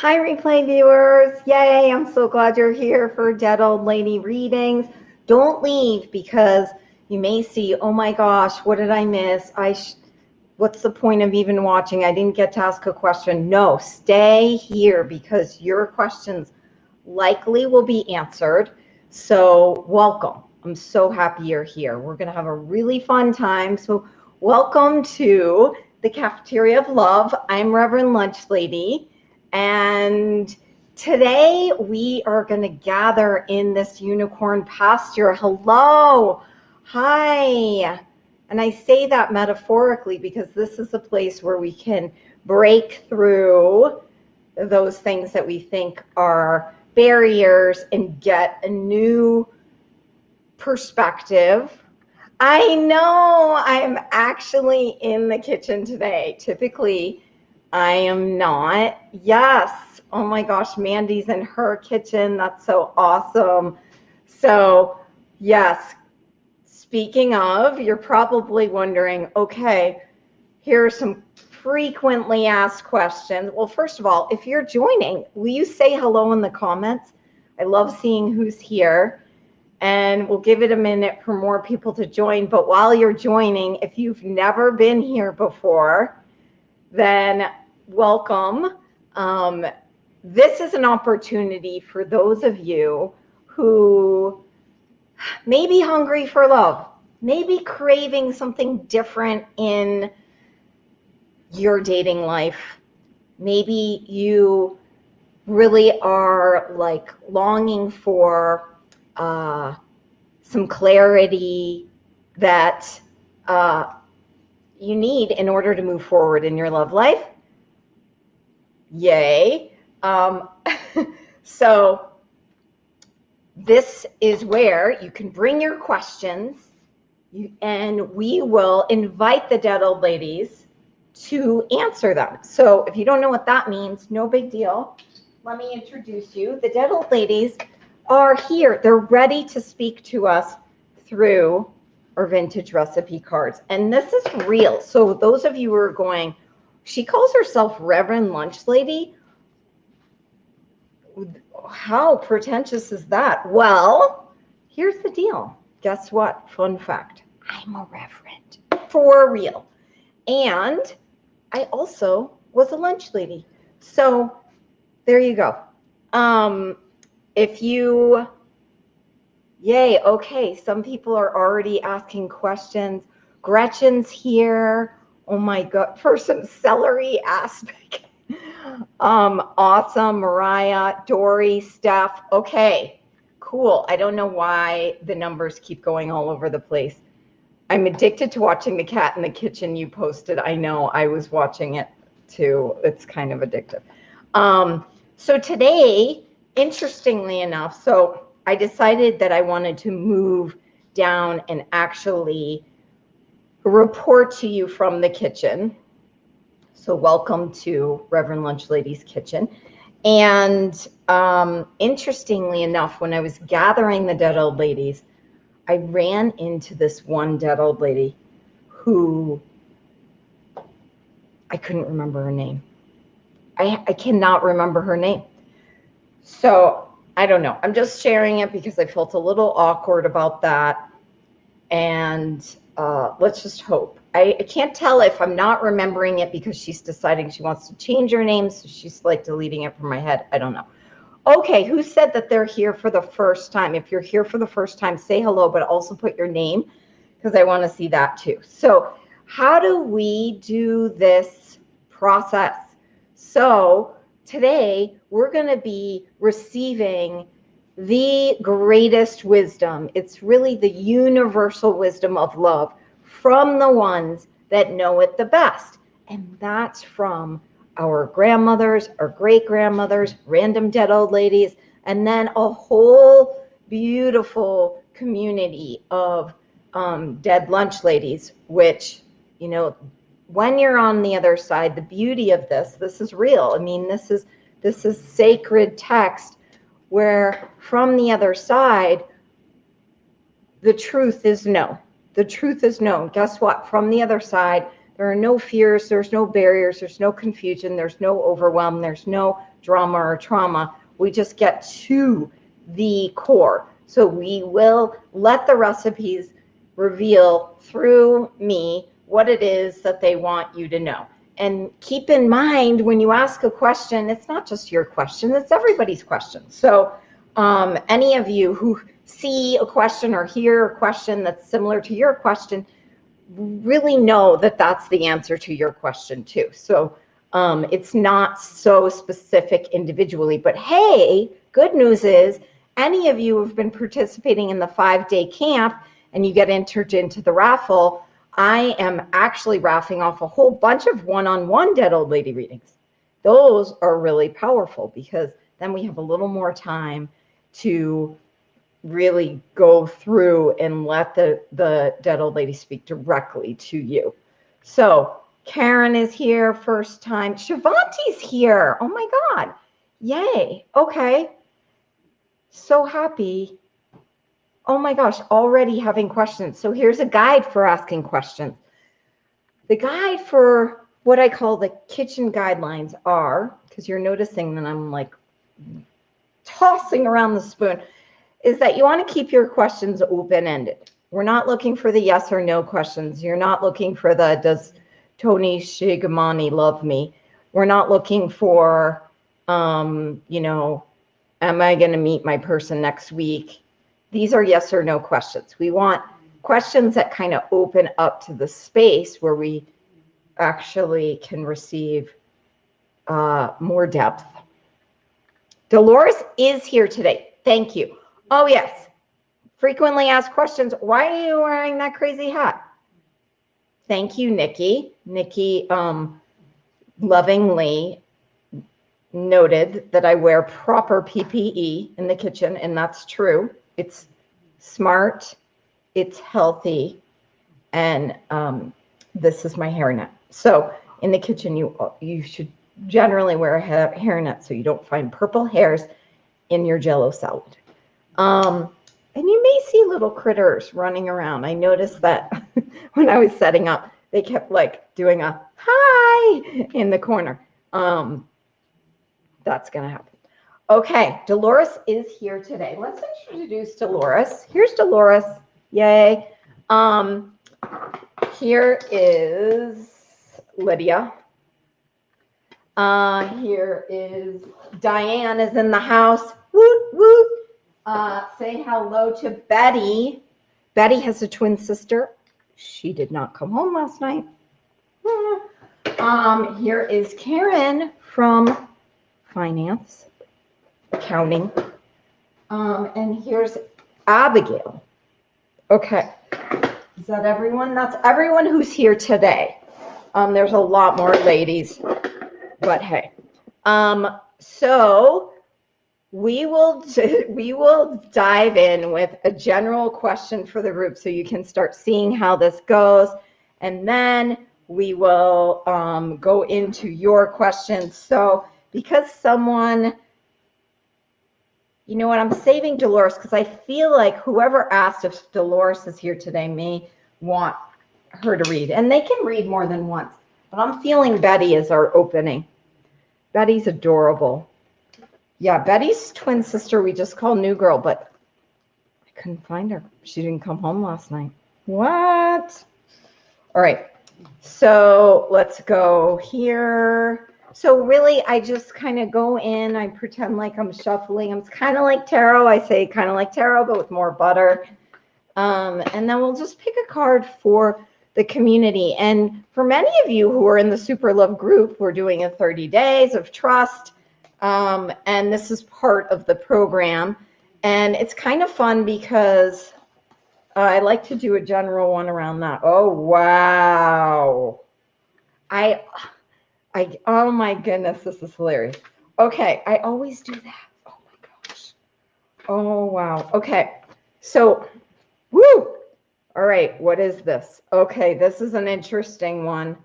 Hi, replay viewers. Yay, I'm so glad you're here for Dead Old Lady readings. Don't leave because you may see, oh my gosh, what did I miss? I what's the point of even watching? I didn't get to ask a question. No, stay here because your questions likely will be answered. So welcome. I'm so happy you're here. We're going to have a really fun time. So welcome to the Cafeteria of Love. I'm Reverend Lunch Lady. And today we are going to gather in this unicorn pasture. Hello. Hi. And I say that metaphorically because this is a place where we can break through those things that we think are barriers and get a new perspective. I know I'm actually in the kitchen today. Typically, I am not. Yes. Oh my gosh, Mandy's in her kitchen. That's so awesome. So, yes. Speaking of, you're probably wondering, okay, here are some frequently asked questions. Well, first of all, if you're joining, will you say hello in the comments? I love seeing who's here. And we'll give it a minute for more people to join. But while you're joining, if you've never been here before, then welcome. Um, this is an opportunity for those of you who may be hungry for love, maybe craving something different in your dating life. Maybe you really are like longing for uh, some clarity that uh, you need in order to move forward in your love life. Yay. Um, so this is where you can bring your questions you, and we will invite the dead old ladies to answer them. So if you don't know what that means, no big deal. Let me introduce you. The dead old ladies are here. They're ready to speak to us through our vintage recipe cards. And this is real. So those of you who are going, she calls herself Reverend Lunch Lady. How pretentious is that? Well, here's the deal. Guess what? Fun fact. I'm a reverend for real. And I also was a lunch lady. So there you go. Um, if you, yay, okay, some people are already asking questions. Gretchen's here oh my god, for some celery aspic. um, awesome, Mariah, Dory, Steph. Okay, cool. I don't know why the numbers keep going all over the place. I'm addicted to watching the cat in the kitchen you posted. I know I was watching it too. It's kind of addictive. Um, so today, interestingly enough, so I decided that I wanted to move down and actually report to you from the kitchen. So welcome to Reverend Lunch Lady's kitchen. And um, interestingly enough, when I was gathering the dead old ladies, I ran into this one dead old lady who I couldn't remember her name. I, I cannot remember her name. So I don't know. I'm just sharing it because I felt a little awkward about that. And uh, let's just hope. I, I, can't tell if I'm not remembering it because she's deciding she wants to change her name, so she's like deleting it from my head. I don't know. Okay, who said that they're here for the first time? If you're here for the first time, say hello, but also put your name because I want to see that too. So how do we do this process? So today we're going to be receiving the greatest wisdom. It's really the universal wisdom of love from the ones that know it the best. And that's from our grandmothers, our great grandmothers, random dead old ladies, and then a whole beautiful community of um, dead lunch ladies, which, you know, when you're on the other side, the beauty of this, this is real. I mean, this is this is sacred text where from the other side, the truth is no. The truth is known. Guess what? From the other side, there are no fears, there's no barriers, there's no confusion, there's no overwhelm, there's no drama or trauma. We just get to the core. So we will let the recipes reveal through me what it is that they want you to know. And keep in mind when you ask a question, it's not just your question, it's everybody's question. So um, any of you who see a question or hear a question that's similar to your question, really know that that's the answer to your question too. So um, it's not so specific individually, but hey, good news is any of you have been participating in the five day camp and you get entered into the raffle, I am actually raffling off a whole bunch of one-on-one dead old lady readings. Those are really powerful because then we have a little more time to really go through and let the, the dead old lady speak directly to you. So Karen is here first time. Shivanti's here. Oh my God. Yay. Okay. So happy. Oh my gosh, already having questions. So here's a guide for asking questions. The guide for what I call the kitchen guidelines are, because you're noticing that I'm like tossing around the spoon is that you want to keep your questions open-ended. We're not looking for the yes or no questions. You're not looking for the does Tony Shigamani love me? We're not looking for, um, you know, am I going to meet my person next week? These are yes or no questions. We want questions that kind of open up to the space where we actually can receive uh, more depth. Dolores is here today. Thank you. Oh, yes. Frequently asked questions. Why are you wearing that crazy hat? Thank you, Nikki. Nikki um, lovingly noted that I wear proper PPE in the kitchen, and that's true. It's smart, it's healthy, and um, this is my hairnet. So in the kitchen, you you should generally wear a hairnet so you don't find purple hairs in your jello salad. Um, and you may see little critters running around. I noticed that when I was setting up, they kept like doing a hi in the corner. Um, that's going to happen. Okay, Dolores is here today. Let's introduce Dolores. Here's Dolores. Yay. Um, here is Lydia. Uh, here is Diane is in the house. Woot, woot. Uh, say hello to Betty. Betty has a twin sister. She did not come home last night. Um, here is Karen from finance, accounting. Um, and here's Abigail. Okay. Is that everyone? That's everyone who's here today. Um, there's a lot more ladies, but hey. Um, so we will we will dive in with a general question for the group so you can start seeing how this goes and then we will um, go into your questions so because someone you know what i'm saving dolores because i feel like whoever asked if dolores is here today may want her to read and they can read more than once but i'm feeling betty is our opening betty's adorable yeah, Betty's twin sister we just call New Girl, but I couldn't find her. She didn't come home last night. What? All right. So let's go here. So really, I just kind of go in. I pretend like I'm shuffling. It's kind of like tarot. I say kind of like tarot, but with more butter. Um, and then we'll just pick a card for the community. And for many of you who are in the Super Love group, we're doing a 30 days of trust. Um, and this is part of the program. And it's kind of fun because I like to do a general one around that. Oh, wow. I, I, oh my goodness, this is hilarious. Okay, I always do that. Oh my gosh. Oh, wow. Okay, so, woo. All right, what is this? Okay, this is an interesting one.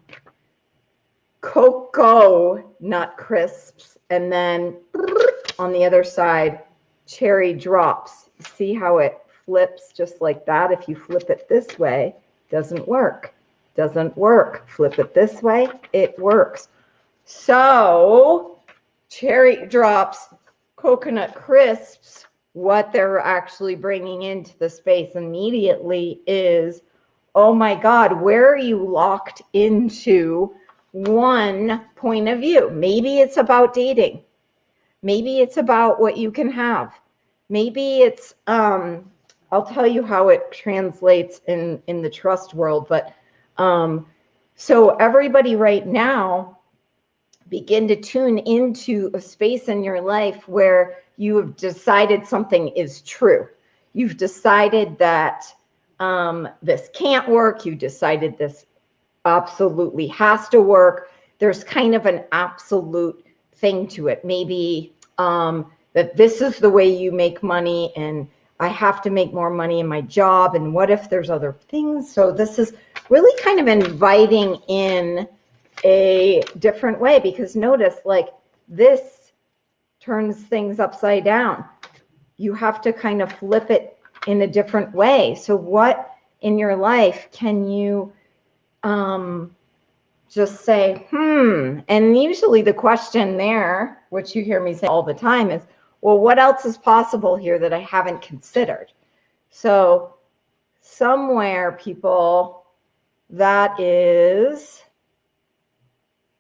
Cocoa nut crisps and then on the other side, cherry drops. See how it flips just like that? If you flip it this way, doesn't work. Doesn't work. Flip it this way, it works. So cherry drops, coconut crisps, what they're actually bringing into the space immediately is, oh my God, where are you locked into one point of view? Maybe it's about dating. Maybe it's about what you can have. Maybe it's, um, I'll tell you how it translates in, in the trust world, but um, so everybody right now begin to tune into a space in your life where you have decided something is true. You've decided that um, this can't work. You decided this absolutely has to work. There's kind of an absolute thing to it. Maybe um, that this is the way you make money and I have to make more money in my job. And what if there's other things? So this is really kind of inviting in a different way because notice like this turns things upside down. You have to kind of flip it in a different way. So what in your life can you um, just say, hmm, and usually the question there, which you hear me say all the time is, well, what else is possible here that I haven't considered? So somewhere people, that is,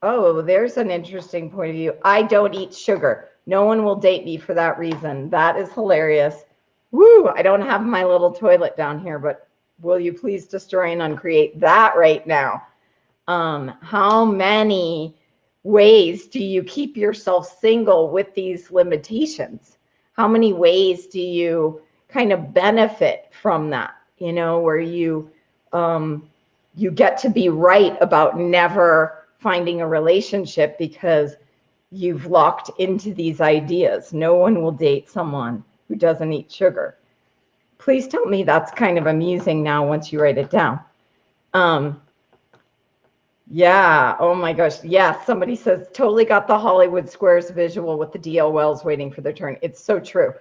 oh, there's an interesting point of view. I don't eat sugar. No one will date me for that reason. That is hilarious. Woo, I don't have my little toilet down here, but will you please destroy and uncreate that right now? Um, how many ways do you keep yourself single with these limitations? How many ways do you kind of benefit from that? You know, where you um, you get to be right about never finding a relationship because you've locked into these ideas. No one will date someone who doesn't eat sugar. Please tell me that's kind of amusing now once you write it down. Um, yeah. Oh my gosh. Yeah. Somebody says totally got the Hollywood Squares visual with the DL Wells waiting for their turn. It's so true.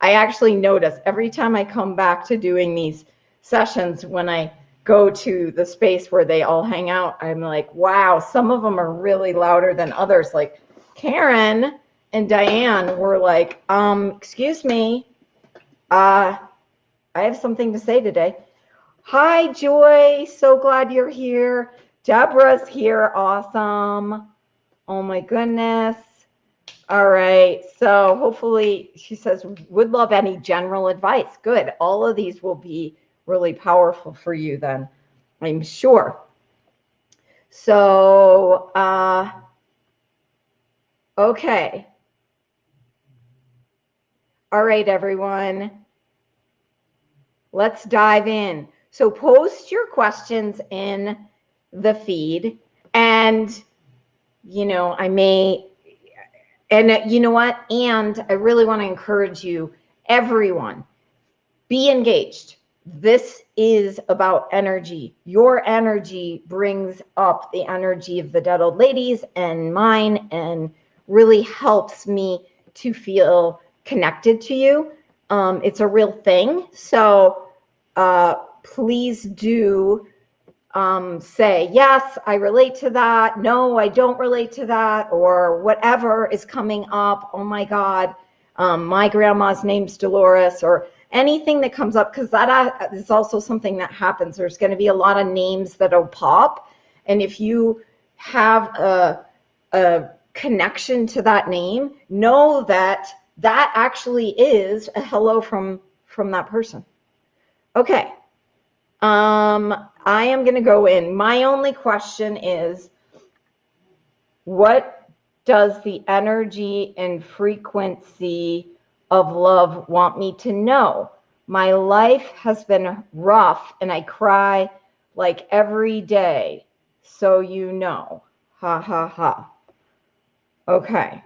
I actually notice every time I come back to doing these sessions when I go to the space where they all hang out, I'm like, wow, some of them are really louder than others. Like Karen and Diane were like, um, excuse me, uh, I have something to say today. Hi, Joy. So glad you're here. Deborah's here. Awesome. Oh my goodness. All right. So hopefully she says, would love any general advice. Good. All of these will be really powerful for you then, I'm sure. So, uh, okay. All right, everyone. Let's dive in. So post your questions in the feed and you know i may and uh, you know what and i really want to encourage you everyone be engaged this is about energy your energy brings up the energy of the dead old ladies and mine and really helps me to feel connected to you um, it's a real thing so uh, please do um, say, yes, I relate to that. No, I don't relate to that, or whatever is coming up. Oh my God, um, my grandma's name's Dolores, or anything that comes up, because that uh, also something that happens. There's going to be a lot of names that'll pop. And if you have a, a connection to that name, know that that actually is a hello from from that person. Okay. Um, I am going to go in. My only question is what does the energy and frequency of love want me to know? My life has been rough and I cry like every day. So you know. Ha ha ha. Okay.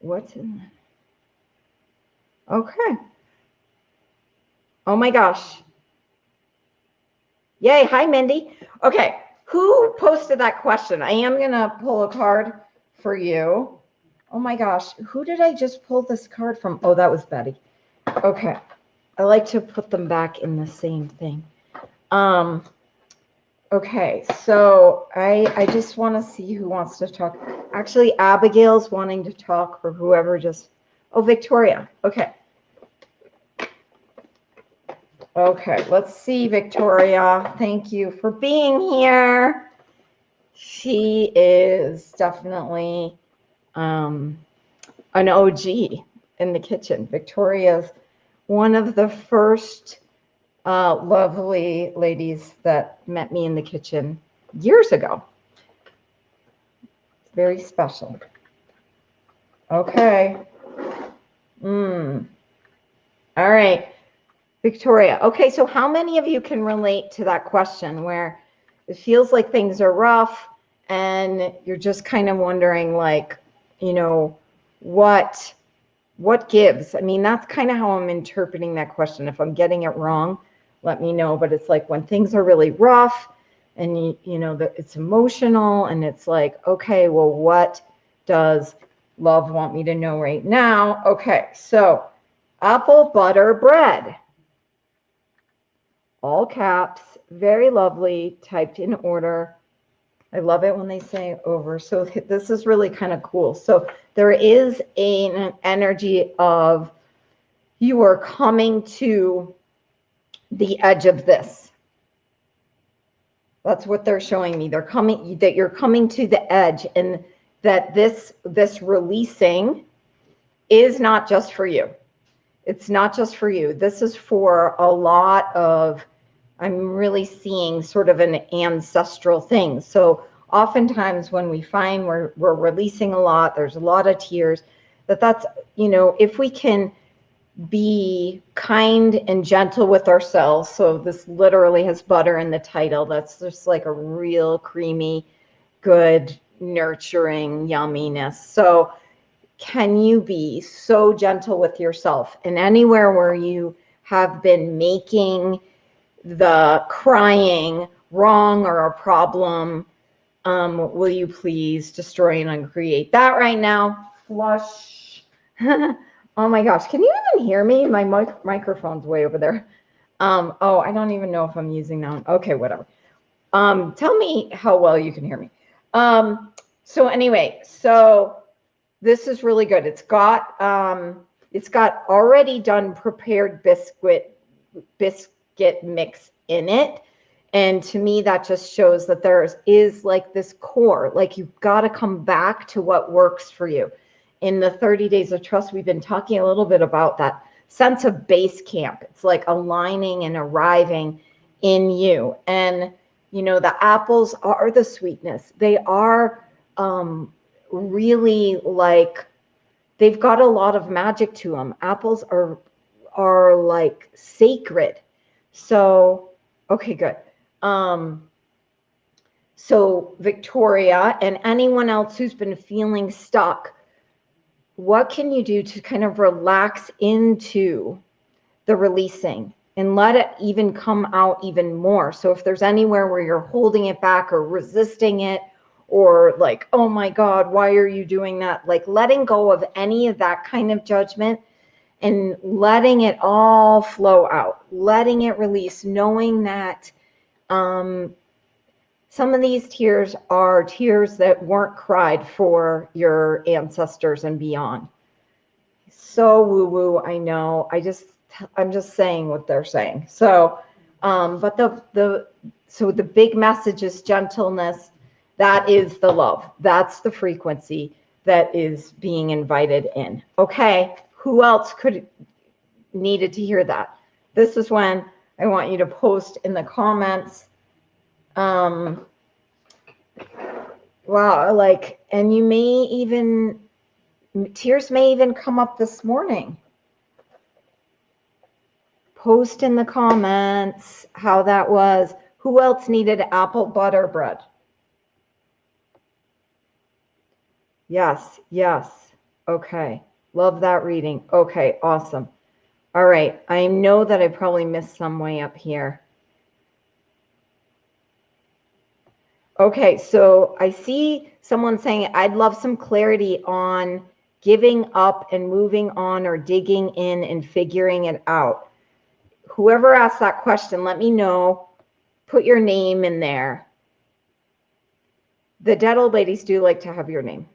What's in Okay. Oh my gosh. Yay. Hi, Mindy. Okay. Who posted that question? I am going to pull a card for you. Oh my gosh. Who did I just pull this card from? Oh, that was Betty. Okay. I like to put them back in the same thing. Um, okay. So I, I just want to see who wants to talk. Actually, Abigail's wanting to talk or whoever just, oh, Victoria. Okay. Okay, let's see, Victoria. Thank you for being here. She is definitely um, an OG in the kitchen. Victoria's one of the first uh, lovely ladies that met me in the kitchen years ago. Very special. Okay. Mm. All right. Victoria. Okay, so how many of you can relate to that question where it feels like things are rough and you're just kind of wondering like, you know, what what gives? I mean, that's kind of how I'm interpreting that question. If I'm getting it wrong, let me know, but it's like when things are really rough and you, you know that it's emotional and it's like, okay, well, what does love want me to know right now? Okay, so apple butter bread all caps, very lovely, typed in order. I love it when they say over. So this is really kind of cool. So there is an energy of you are coming to the edge of this. That's what they're showing me. They're coming that you're coming to the edge and that this this releasing is not just for you. It's not just for you. This is for a lot of I'm really seeing sort of an ancestral thing. So oftentimes when we find we're, we're releasing a lot, there's a lot of tears, that that's, you know, if we can be kind and gentle with ourselves. So this literally has butter in the title. That's just like a real creamy, good, nurturing yumminess. So can you be so gentle with yourself and anywhere where you have been making the crying wrong or a problem. Um, will you please destroy and uncreate that right now? Flush. oh my gosh, can you even hear me? My mic microphone's way over there. Um, oh, I don't even know if I'm using that one. Okay, whatever. Um, tell me how well you can hear me. Um, so anyway, so this is really good. It's got um, it's got already done prepared biscuit biscuit get mix in it. And to me, that just shows that there is like this core, like you've got to come back to what works for you. In the 30 days of trust, we've been talking a little bit about that sense of base camp. It's like aligning and arriving in you. And, you know, the apples are the sweetness. They are um, really like, they've got a lot of magic to them. Apples are, are like sacred so, okay, good. Um, so Victoria and anyone else who's been feeling stuck, what can you do to kind of relax into the releasing and let it even come out even more? So if there's anywhere where you're holding it back or resisting it, or like, oh my God, why are you doing that? Like letting go of any of that kind of judgment and letting it all flow out, letting it release, knowing that um, some of these tears are tears that weren't cried for your ancestors and beyond. So woo woo, I know. I just, I'm just saying what they're saying. So, um, but the, the, so the big message is gentleness. That is the love. That's the frequency that is being invited in. Okay who else could needed to hear that? This is when I want you to post in the comments. Um, wow, like, and you may even, tears may even come up this morning. Post in the comments how that was. Who else needed apple butter bread? Yes, yes. Okay. Love that reading. Okay, awesome. All right, I know that I probably missed some way up here. Okay, so I see someone saying, I'd love some clarity on giving up and moving on or digging in and figuring it out. Whoever asked that question, let me know. Put your name in there. The dead old ladies do like to have your name.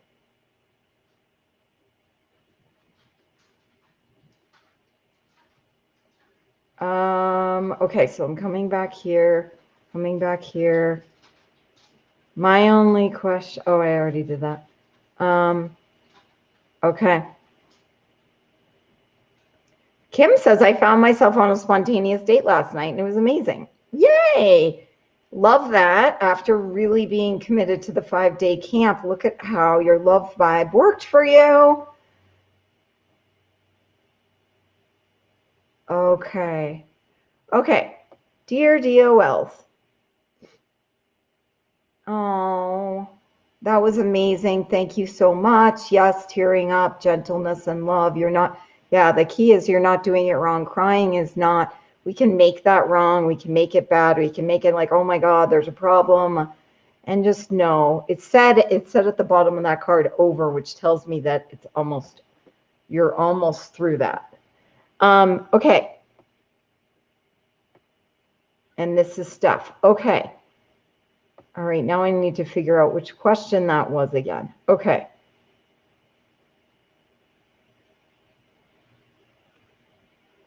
Um, okay, so I'm coming back here, coming back here. My only question, oh, I already did that. Um, okay. Kim says, I found myself on a spontaneous date last night and it was amazing. Yay! Love that. After really being committed to the five day camp, look at how your love vibe worked for you. Okay. Okay. Dear DOLs. Oh, that was amazing. Thank you so much. Yes, tearing up, gentleness and love. You're not, yeah, the key is you're not doing it wrong. Crying is not, we can make that wrong. We can make it bad. We can make it like, oh my God, there's a problem. And just know it said, it said at the bottom of that card over, which tells me that it's almost, you're almost through that. Um, okay. And this is stuff. Okay. All right, now I need to figure out which question that was again. Okay.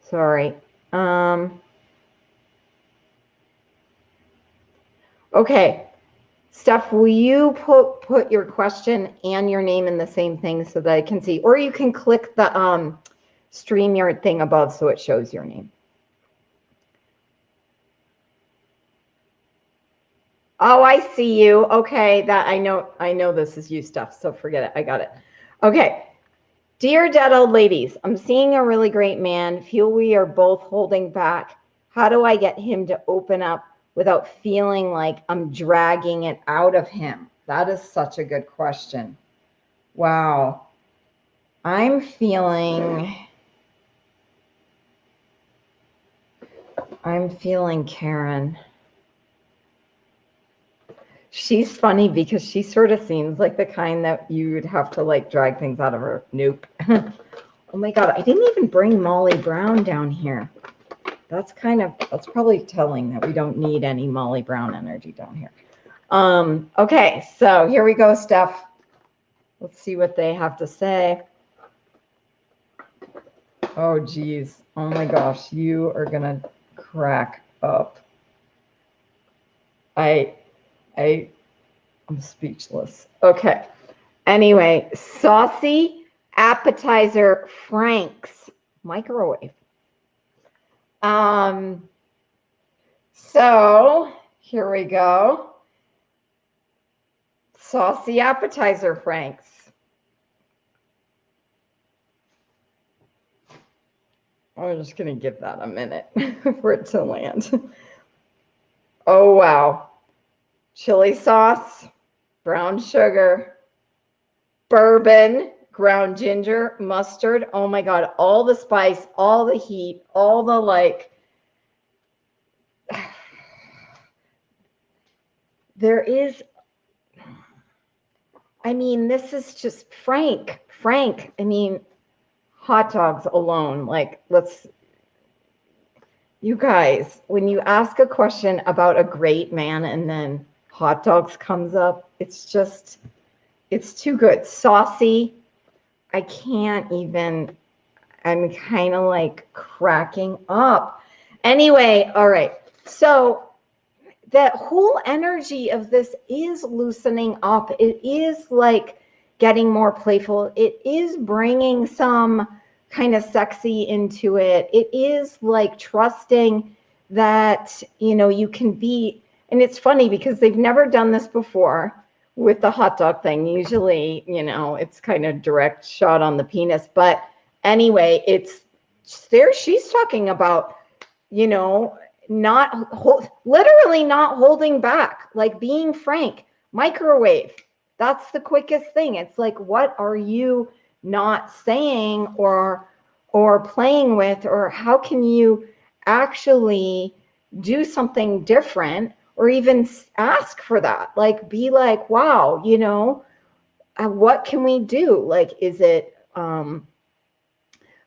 Sorry. Um, okay. Steph, will you put, put your question and your name in the same thing so that I can see? Or you can click the um, StreamYard thing above so it shows your name. Oh, I see you. Okay, that I know. I know this is you stuff. So forget it. I got it. Okay. Dear dead old ladies, I'm seeing a really great man. Feel we are both holding back. How do I get him to open up without feeling like I'm dragging it out of him? That is such a good question. Wow. I'm feeling I'm feeling Karen. She's funny because she sort of seems like the kind that you would have to like drag things out of her. Nope. oh my God, I didn't even bring Molly Brown down here. That's kind of, that's probably telling that we don't need any Molly Brown energy down here. Um, okay, so here we go, Steph. Let's see what they have to say. Oh, geez. Oh my gosh, you are going to crack up. I, I, I'm speechless. Okay. Anyway, saucy appetizer Frank's microwave. Um, so here we go. Saucy appetizer Frank's. I'm just going to give that a minute for it to land. Oh, wow. Chili sauce, brown sugar, bourbon, ground ginger, mustard. Oh my God, all the spice, all the heat, all the like. There is, I mean, this is just Frank. Frank, I mean, hot dogs alone. Like, let's, you guys, when you ask a question about a great man and then hot dogs comes up, it's just, it's too good. Saucy. I can't even, I'm kind of like cracking up. Anyway, all right. So that whole energy of this is loosening up. It is like, getting more playful. It is bringing some kind of sexy into it. It is like trusting that, you know, you can be, and it's funny because they've never done this before with the hot dog thing. Usually, you know, it's kind of direct shot on the penis. But anyway, it's there. She's talking about, you know, not hold, literally not holding back, like being frank, microwave that's the quickest thing. It's like, what are you not saying or or playing with, or how can you actually do something different or even ask for that? Like, be like, wow, you know, uh, what can we do? Like, is it um,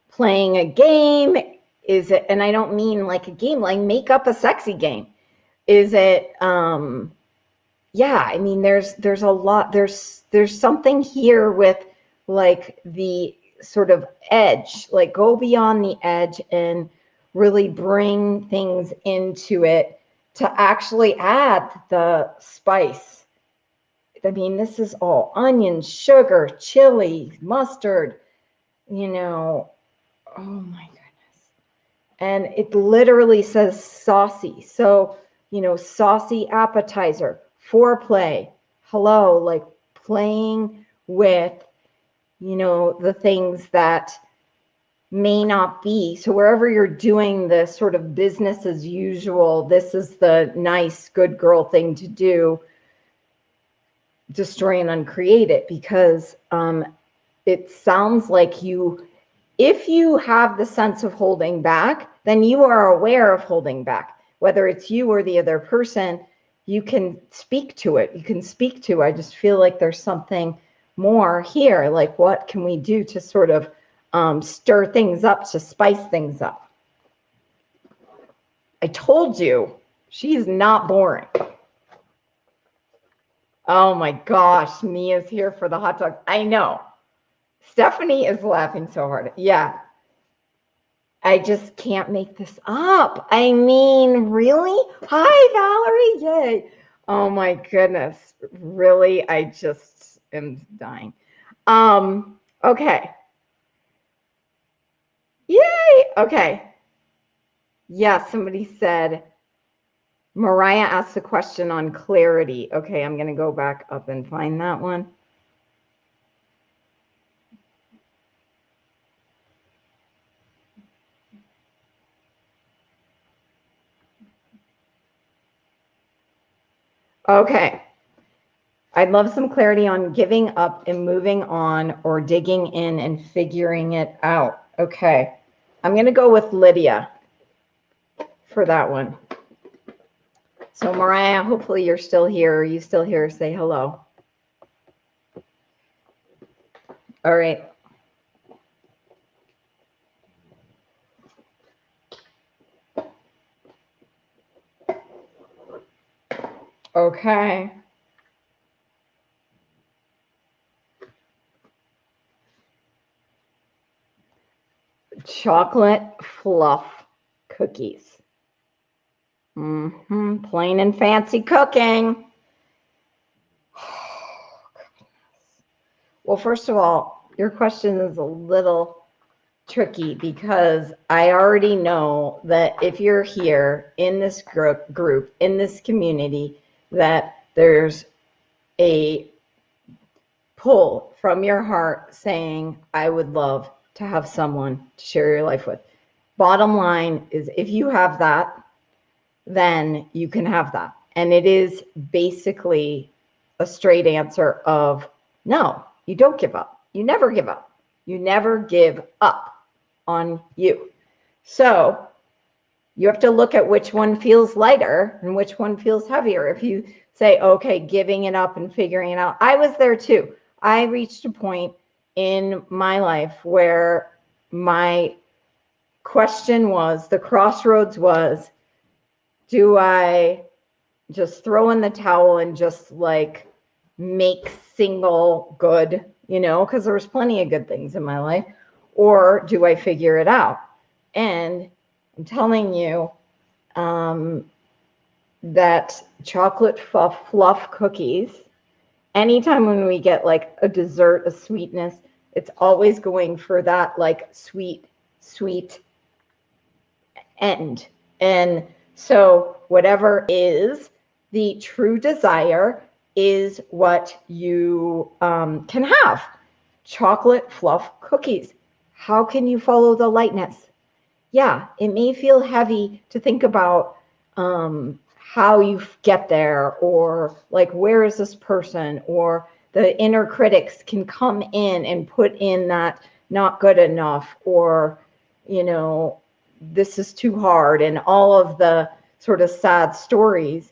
playing a game? Is it, and I don't mean like a game, like make up a sexy game. Is it, um, yeah, I mean, there's there's a lot. There's there's something here with like the sort of edge, like go beyond the edge and really bring things into it to actually add the spice. I mean, this is all onion, sugar, chili, mustard, you know. Oh my goodness. And it literally says saucy. So, you know, saucy appetizer, foreplay, hello, like playing with, you know, the things that may not be. So wherever you're doing the sort of business as usual, this is the nice, good girl thing to do. Destroy and uncreate it because um, it sounds like you, if you have the sense of holding back, then you are aware of holding back. Whether it's you or the other person, you can speak to it. You can speak to, I just feel like there's something more here. Like, what can we do to sort of um, stir things up, to spice things up. I told you, she's not boring. Oh my gosh, Mia's here for the hot dog. I know. Stephanie is laughing so hard. Yeah. I just can't make this up. I mean, really? Hi, Valerie. Yay. Oh my goodness. Really, I just am dying. Um, okay. Yay! Okay. Yeah, somebody said, Mariah asked a question on clarity. Okay, I'm going to go back up and find that one. Okay. I'd love some clarity on giving up and moving on or digging in and figuring it out. Okay. I'm going to go with Lydia for that one. So Mariah, hopefully you're still here. Are you still here? Say hello. All right. Okay. chocolate fluff cookies. Mm-hmm. Plain and fancy cooking. well, first of all, your question is a little tricky because I already know that if you're here in this group, group in this community, that there's a pull from your heart saying, I would love to have someone to share your life with. Bottom line is if you have that, then you can have that. And it is basically a straight answer of no, you don't give up. You never give up. You never give up on you. So you have to look at which one feels lighter and which one feels heavier. If you say, okay, giving it up and figuring it out, I was there too. I reached a point in my life where my question was the crossroads was do I just throw in the towel and just like make single good, you know, because there was plenty of good things in my life, or do I figure it out? And I'm telling you um, that chocolate fluff, fluff cookies, anytime when we get like a dessert, a sweetness, it's always going for that like sweet, sweet end. And so whatever is the true desire is what you um, can have. Chocolate fluff cookies. How can you follow the lightness? Yeah, it may feel heavy to think about um, how you get there or like, where is this person? Or the inner critics can come in and put in that not good enough or you know this is too hard and all of the sort of sad stories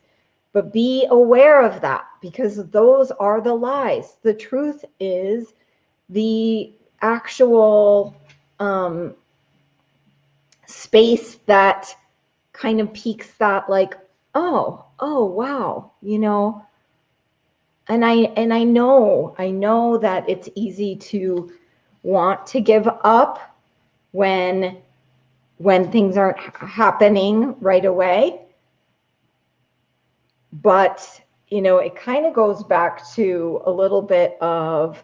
but be aware of that because those are the lies the truth is the actual um, space that kind of peaks that like oh oh wow you know and i and i know i know that it's easy to want to give up when when things aren't happening right away. But, you know, it kind of goes back to a little bit of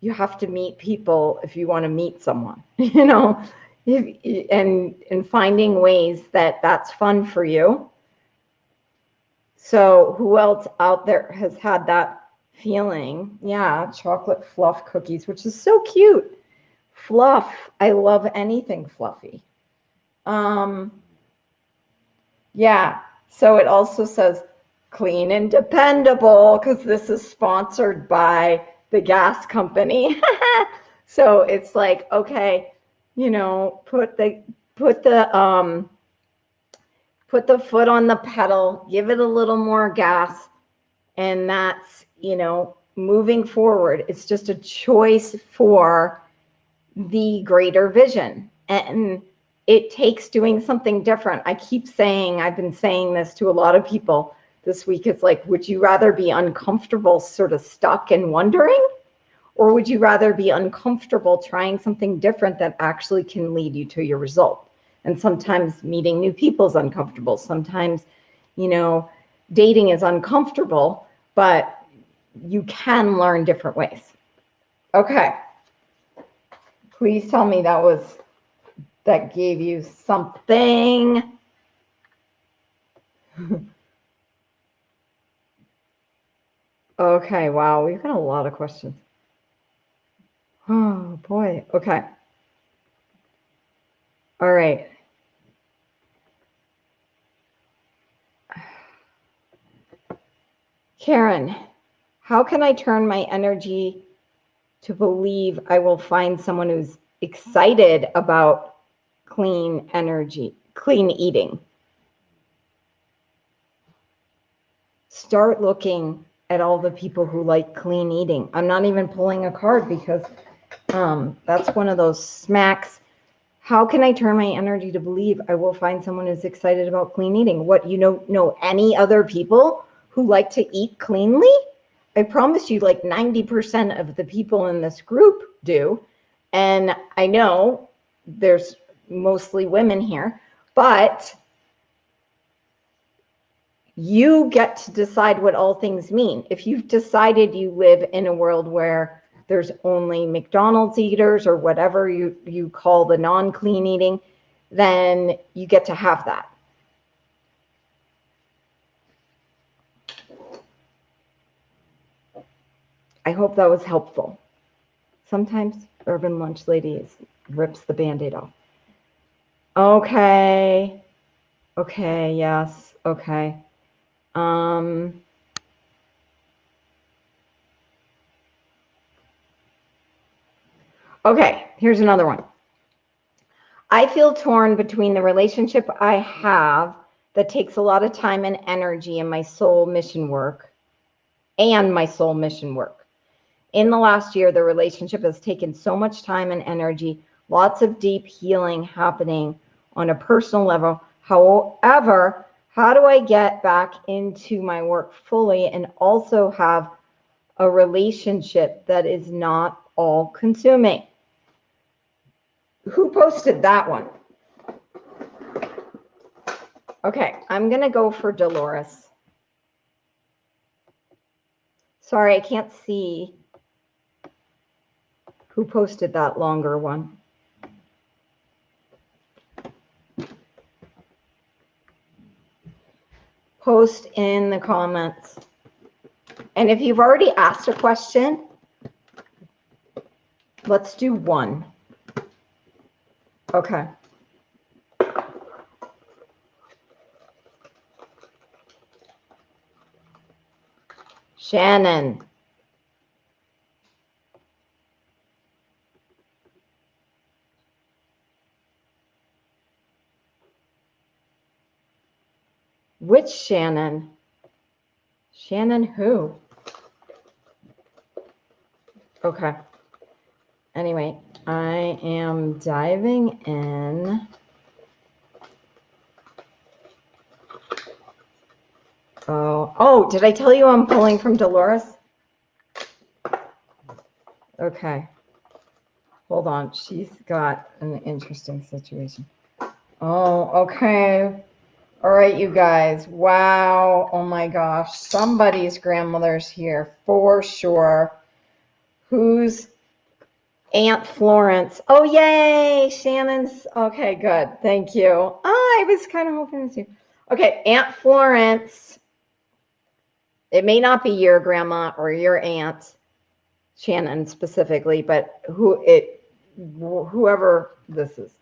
you have to meet people if you want to meet someone, you know, and and finding ways that that's fun for you. So, who else out there has had that feeling? Yeah, chocolate fluff cookies, which is so cute. Fluff. I love anything fluffy. Um, yeah. So it also says clean and dependable because this is sponsored by the gas company. so it's like, okay, you know, put the put the um put the foot on the pedal, give it a little more gas, and that's, you know, moving forward. It's just a choice for the greater vision. And it takes doing something different. I keep saying, I've been saying this to a lot of people this week. It's like, would you rather be uncomfortable, sort of stuck and wondering? Or would you rather be uncomfortable trying something different that actually can lead you to your result? And sometimes meeting new people is uncomfortable. Sometimes, you know, dating is uncomfortable, but you can learn different ways. Okay. Please tell me that was that gave you something. okay, wow, we've got a lot of questions. Oh boy, okay. All right. Karen, how can I turn my energy to believe I will find someone who's excited about clean energy, clean eating. Start looking at all the people who like clean eating. I'm not even pulling a card because um, that's one of those smacks. How can I turn my energy to believe I will find someone who's excited about clean eating? What you know know any other people who like to eat cleanly? I promise you like 90% of the people in this group do. And I know there's mostly women here, but you get to decide what all things mean. If you've decided you live in a world where there's only McDonald's eaters or whatever you, you call the non clean eating, then you get to have that. I hope that was helpful. Sometimes Urban Lunch Ladies rips the band aid off. Okay. Okay, yes. Okay. Um Okay, here's another one. I feel torn between the relationship I have that takes a lot of time and energy in my soul mission work and my soul mission work. In the last year, the relationship has taken so much time and energy, lots of deep healing happening on a personal level. However, how do I get back into my work fully and also have a relationship that is not all consuming? Who posted that one? Okay, I'm going to go for Dolores. Sorry, I can't see who posted that longer one. post in the comments. And if you've already asked a question, let's do one. Okay. Shannon. Which Shannon? Shannon who? Okay. Anyway, I am diving in. Oh, oh, did I tell you I'm pulling from Dolores? Okay. Hold on. She's got an interesting situation. Oh, okay. All right, you guys. Wow. Oh my gosh. Somebody's grandmother's here for sure. Who's Aunt Florence? Oh, yay. Shannon's. Okay, good. Thank you. Oh, I was kind of hoping to. Okay, Aunt Florence. It may not be your grandma or your aunt, Shannon specifically, but who it, whoever this is.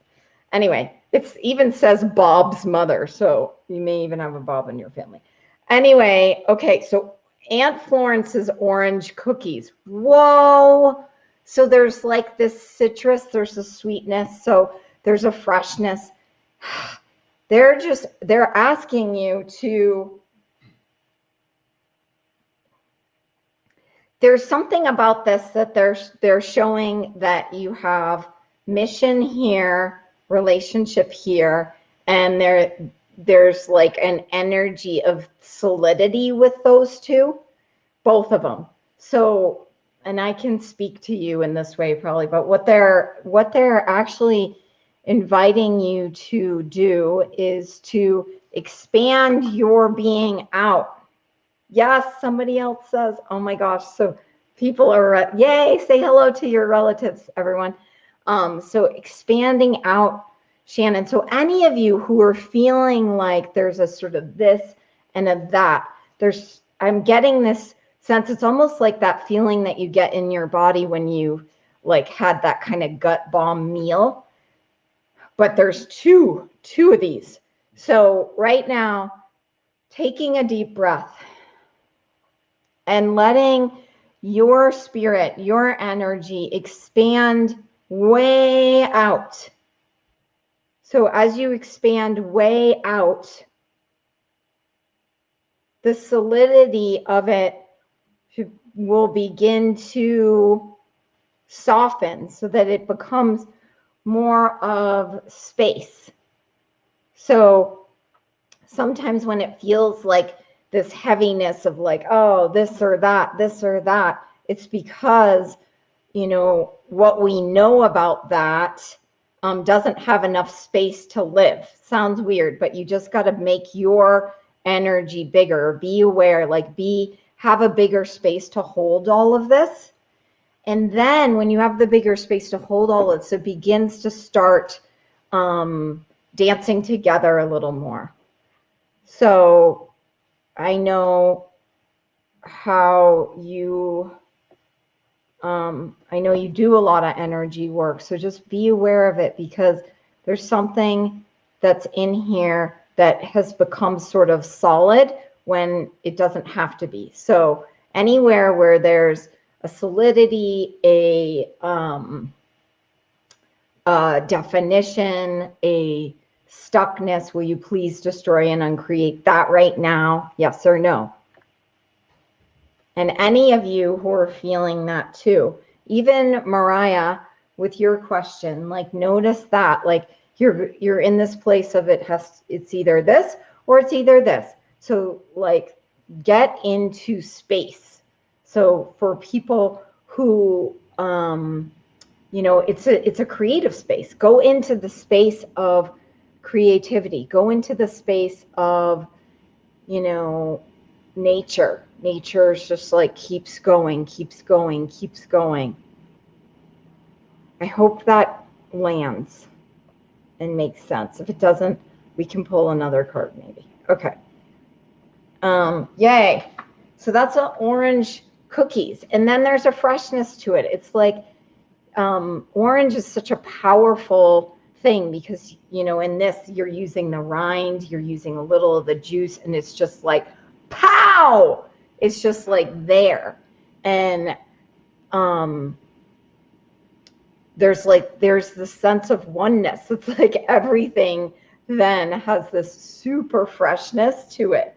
Anyway, it even says Bob's mother, so you may even have a Bob in your family. Anyway, okay, so Aunt Florence's orange cookies. Whoa! So there's like this citrus, there's a sweetness, so there's a freshness. They're just they're asking you to there's something about this that they're they're showing that you have mission here relationship here and there there's like an energy of solidity with those two both of them so and i can speak to you in this way probably but what they're what they're actually inviting you to do is to expand your being out yes somebody else says oh my gosh so people are yay say hello to your relatives everyone um, so expanding out, Shannon. So any of you who are feeling like there's a sort of this and a that, there's I'm getting this sense. It's almost like that feeling that you get in your body when you like had that kind of gut bomb meal. But there's two, two of these. So right now, taking a deep breath and letting your spirit, your energy expand way out. So as you expand way out, the solidity of it will begin to soften so that it becomes more of space. So sometimes when it feels like this heaviness of like, oh, this or that, this or that, it's because you know, what we know about that um, doesn't have enough space to live. Sounds weird, but you just got to make your energy bigger. Be aware, like be have a bigger space to hold all of this. And then when you have the bigger space to hold all of this, it begins to start um, dancing together a little more. So I know how you um, I know you do a lot of energy work, so just be aware of it because there's something that's in here that has become sort of solid when it doesn't have to be. So anywhere where there's a solidity, a, um, a definition, a stuckness, will you please destroy and uncreate that right now? Yes or no? And any of you who are feeling that too, even Mariah, with your question, like notice that, like you're you're in this place of it has it's either this or it's either this. So like get into space. So for people who um you know it's a it's a creative space. Go into the space of creativity. Go into the space of you know nature nature is just like keeps going, keeps going, keeps going. I hope that lands and makes sense. If it doesn't, we can pull another card maybe. Okay. Um, yay. So that's an orange cookies. And then there's a freshness to it. It's like um, orange is such a powerful thing because, you know, in this, you're using the rind, you're using a little of the juice, and it's just like, pow! it's just like there and um there's like there's the sense of oneness it's like everything then has this super freshness to it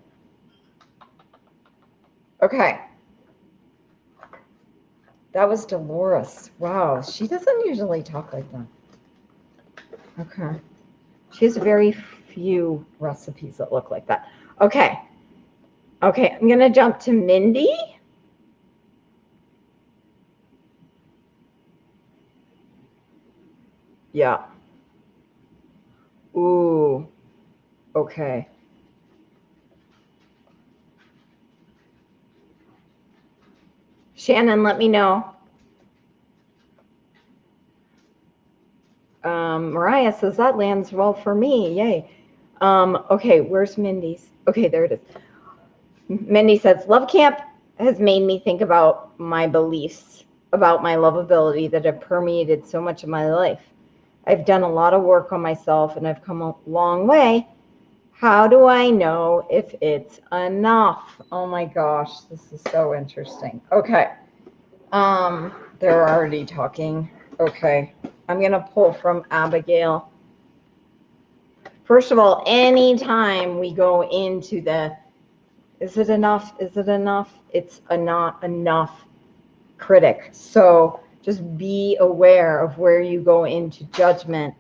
okay that was dolores wow she doesn't usually talk like that okay she has very few recipes that look like that okay Okay, I'm going to jump to Mindy. Yeah. Ooh. Okay. Shannon, let me know. Um, Mariah says that lands well for me. Yay. Um, okay, where's Mindy's? Okay, there it is. Mindy says, Love Camp has made me think about my beliefs about my lovability that have permeated so much of my life. I've done a lot of work on myself and I've come a long way. How do I know if it's enough? Oh my gosh, this is so interesting. Okay. Um, they're already talking. Okay. I'm going to pull from Abigail. First of all, anytime we go into the is it enough? Is it enough? It's a not enough critic. So just be aware of where you go into judgment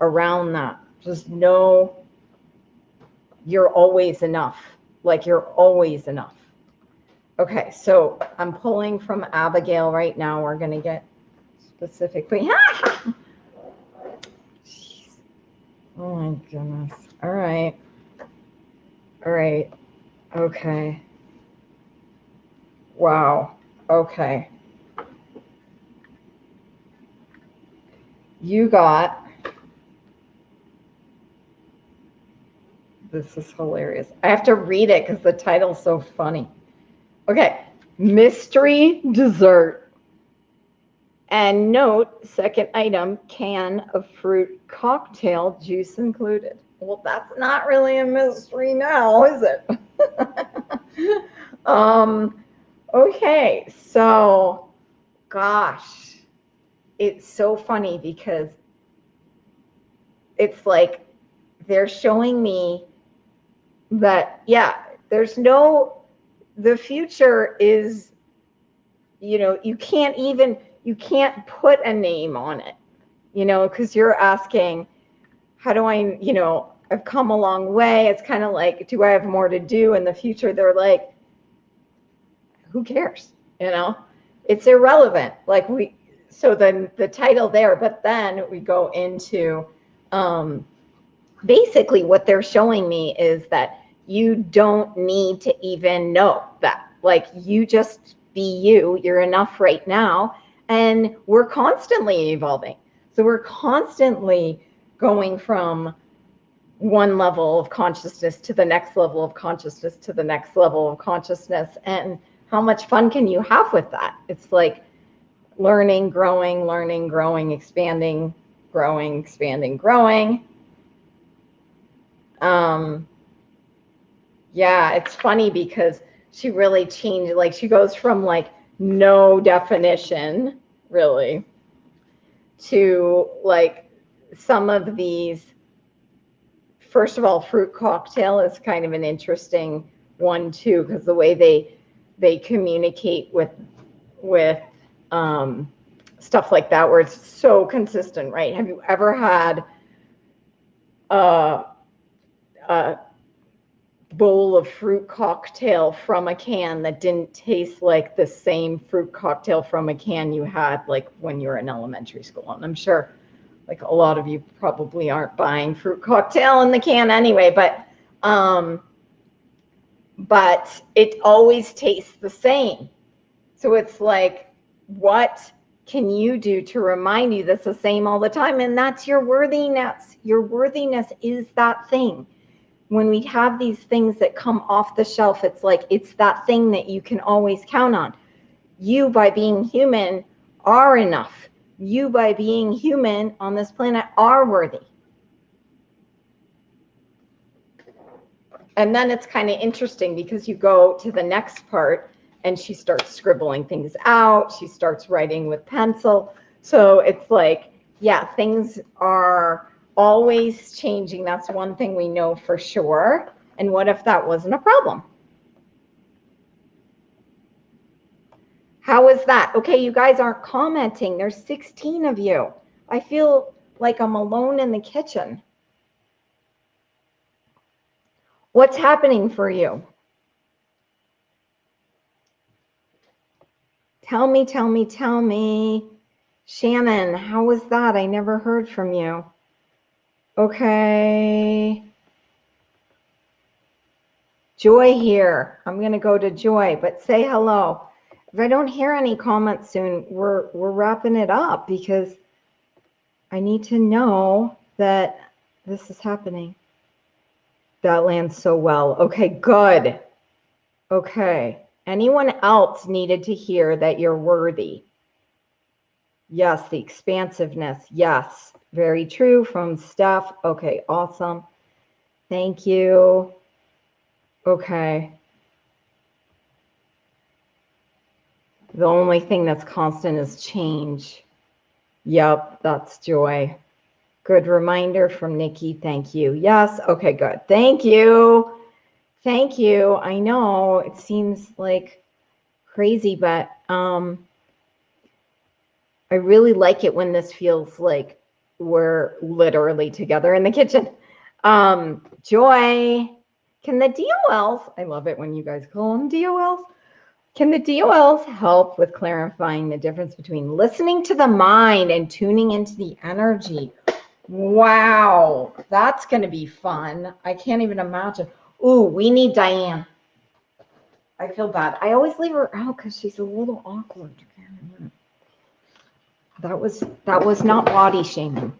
around that. Just know you're always enough. Like you're always enough. Okay, so I'm pulling from Abigail right now. We're going to get specific, but specifically. oh my goodness. All right. All right. Okay. Wow. Okay. You got. This is hilarious. I have to read it because the title's so funny. Okay. Mystery dessert. And note, second item, can of fruit cocktail, juice included. Well, that's not really a mystery now, is it? um, okay, so gosh, it's so funny because it's like they're showing me that, yeah, there's no, the future is, you know, you can't even, you can't put a name on it, you know, because you're asking, how do I, you know, I've come a long way. It's kind of like, do I have more to do in the future? They're like, who cares? You know, it's irrelevant. Like we, so then the title there, but then we go into um, basically what they're showing me is that you don't need to even know that. Like you just be you. You're enough right now. And we're constantly evolving. So we're constantly going from one level of consciousness to the next level of consciousness to the next level of consciousness and how much fun can you have with that it's like learning growing learning growing expanding growing expanding growing um yeah it's funny because she really changed like she goes from like no definition really to like some of these first of all fruit cocktail is kind of an interesting one too because the way they they communicate with with um, stuff like that where it's so consistent right? Have you ever had a, a bowl of fruit cocktail from a can that didn't taste like the same fruit cocktail from a can you had like when you were in elementary school and i'm sure like a lot of you probably aren't buying fruit cocktail in the can anyway, but um, but it always tastes the same. So it's like, what can you do to remind you that's the same all the time? And that's your worthiness. Your worthiness is that thing. When we have these things that come off the shelf, it's like it's that thing that you can always count on. You, by being human, are enough you by being human on this planet are worthy. And then it's kind of interesting because you go to the next part and she starts scribbling things out. She starts writing with pencil. So it's like, yeah, things are always changing. That's one thing we know for sure. And what if that wasn't a problem? How is that? Okay, you guys aren't commenting. There's 16 of you. I feel like I'm alone in the kitchen. What's happening for you? Tell me, tell me, tell me. Shannon, how was that? I never heard from you. Okay. Joy here. I'm going to go to Joy, but say hello. If I don't hear any comments soon, we're we're wrapping it up because I need to know that this is happening. That lands so well. Okay, good. Okay. Anyone else needed to hear that you're worthy? Yes, the expansiveness. Yes, very true from Steph. Okay, awesome. Thank you. Okay. The only thing that's constant is change. Yep, that's joy. Good reminder from Nikki. Thank you. Yes. Okay, good. Thank you. Thank you. I know it seems like crazy, but um, I really like it when this feels like we're literally together in the kitchen. Um, Joy, can the DOLs, I love it when you guys call them DOLs, can the DOLs help with clarifying the difference between listening to the mind and tuning into the energy? Wow, that's going to be fun. I can't even imagine. Ooh, we need Diane. I feel bad. I always leave her out because she's a little awkward. That was that was not body shaming.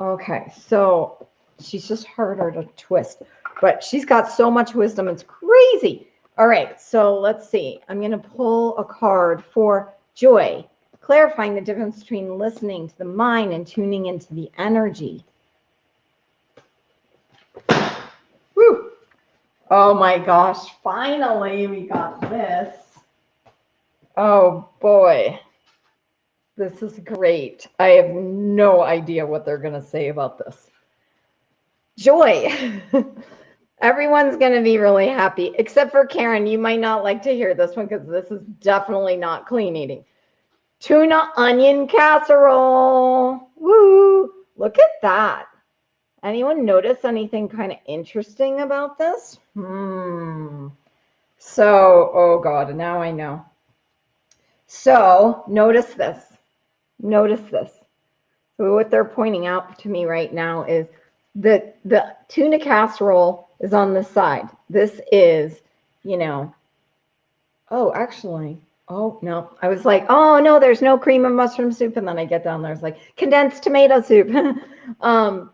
Okay, so she's just harder to twist, but she's got so much wisdom. It's crazy. All right, so let's see. I'm going to pull a card for joy, clarifying the difference between listening to the mind and tuning into the energy. Woo! Oh my gosh, finally we got this. Oh boy. This is great. I have no idea what they're going to say about this. Joy. Everyone's going to be really happy, except for Karen. You might not like to hear this one because this is definitely not clean eating. Tuna onion casserole. Woo! Look at that. Anyone notice anything kind of interesting about this? Hmm. So, oh God, now I know. So, notice this. Notice this. So, what they're pointing out to me right now is that the tuna casserole is on the side. This is, you know, oh, actually, oh, no. I was like, oh, no, there's no cream of mushroom soup. And then I get down there, it's like condensed tomato soup. um,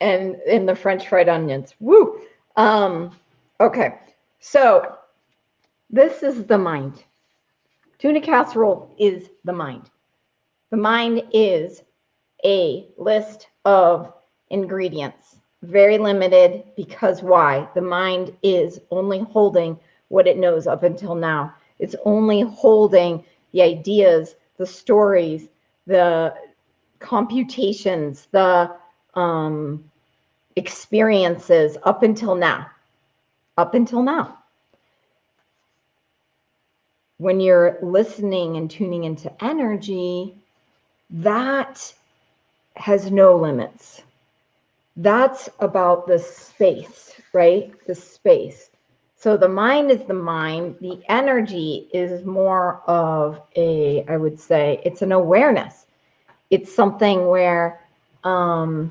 and in the French fried onions. Woo. Um, okay. So this is the mind. Tuna casserole is the mind. The mind is a list of ingredients very limited because why? The mind is only holding what it knows up until now. It's only holding the ideas, the stories, the computations, the um, experiences up until now. Up until now. When you're listening and tuning into energy, that has no limits that's about the space, right? The space. So the mind is the mind. The energy is more of a, I would say, it's an awareness. It's something where, um,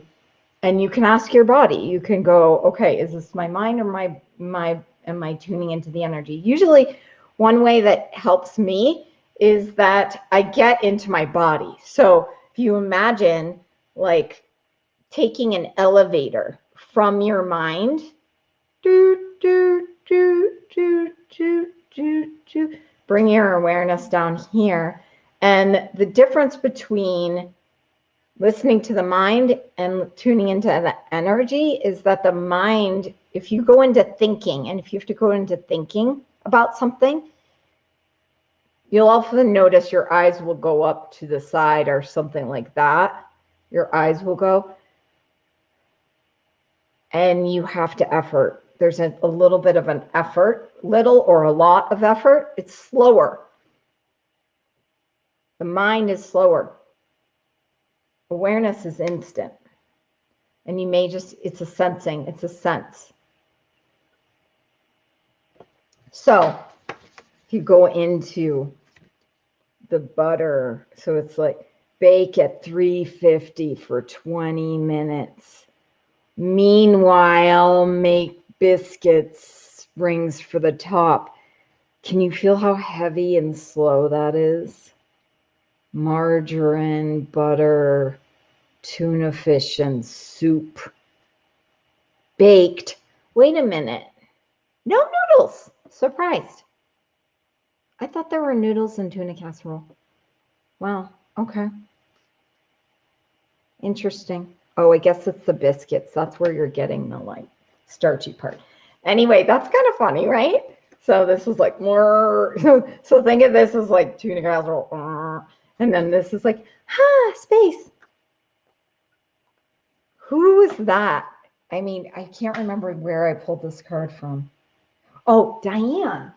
and you can ask your body. You can go, okay, is this my mind or my my? Am I tuning into the energy? Usually, one way that helps me is that I get into my body. So if you imagine, like taking an elevator from your mind. Do, do, do, do, do, do, do. Bring your awareness down here. And the difference between listening to the mind and tuning into the energy is that the mind, if you go into thinking, and if you have to go into thinking about something, you'll often notice your eyes will go up to the side or something like that. Your eyes will go and you have to effort. There's a, a little bit of an effort, little or a lot of effort. It's slower. The mind is slower. Awareness is instant. And you may just, it's a sensing, it's a sense. So if you go into the butter, so it's like bake at 350 for 20 minutes Meanwhile, make biscuits, rings for the top. Can you feel how heavy and slow that is? Margarine, butter, tuna fish, and soup. Baked. Wait a minute. No noodles. Surprised. I thought there were noodles in tuna casserole. Wow. Okay. Interesting. Oh, I guess it's the biscuits. That's where you're getting the like starchy part. Anyway, that's kind of funny, right? So this is like more. So, so think of this as like tuna casserole, and then this is like, ha, space. Who was that? I mean, I can't remember where I pulled this card from. Oh, Diane.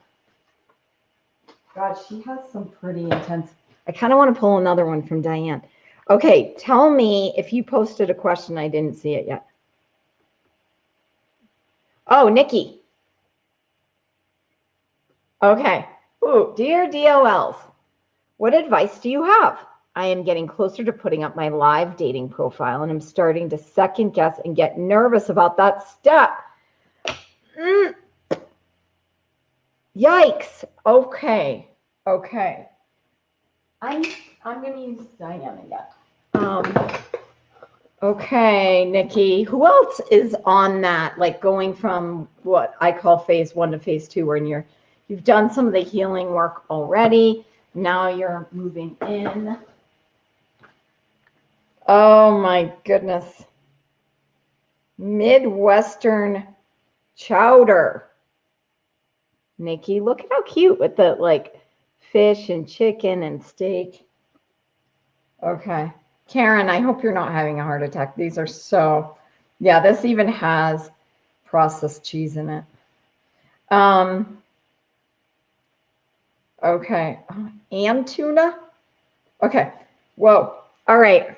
God, she has some pretty intense. I kind of want to pull another one from Diane. Okay, tell me if you posted a question. I didn't see it yet. Oh, Nikki. Okay. Ooh, dear DOLs, what advice do you have? I am getting closer to putting up my live dating profile and I'm starting to second guess and get nervous about that step. Mm. Yikes. Okay. Okay. I'm I'm gonna use Diane again. Um okay, Nikki. Who else is on that? Like going from what I call phase one to phase two, when you're you've done some of the healing work already. Now you're moving in. Oh my goodness. Midwestern chowder. Nikki, look at how cute with the like fish and chicken and steak. Okay. Karen, I hope you're not having a heart attack. These are so, yeah, this even has processed cheese in it. Um, okay. And tuna? Okay. Whoa. All right.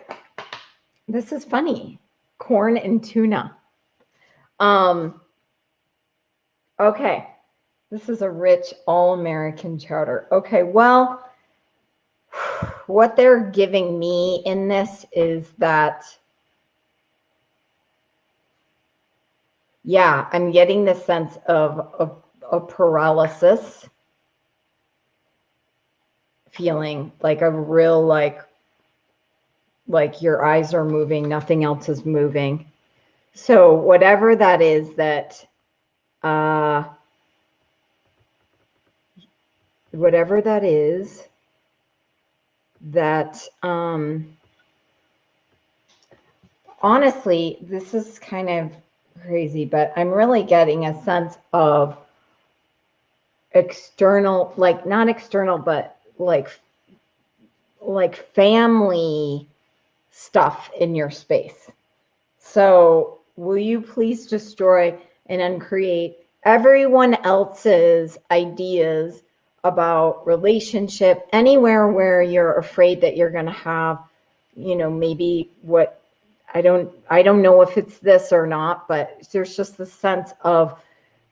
This is funny. Corn and tuna. Um, okay. This is a rich all-American chowder. Okay, well, what they're giving me in this is that, yeah, I'm getting the sense of a, a paralysis feeling, like a real, like, like your eyes are moving, nothing else is moving. So whatever that is that, uh, whatever that is, that um, honestly, this is kind of crazy, but I'm really getting a sense of external, like not external, but like like family stuff in your space. So will you please destroy and uncreate everyone else's ideas about relationship, anywhere where you're afraid that you're going to have, you know, maybe what I don't, I don't know if it's this or not, but there's just the sense of